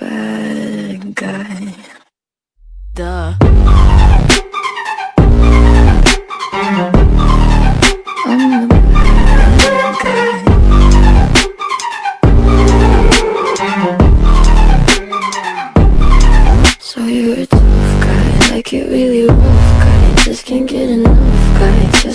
bad guy. Duh. I'm the bad guy. So you're a tough guy, like you really rough guy. Just can't get enough guy. Just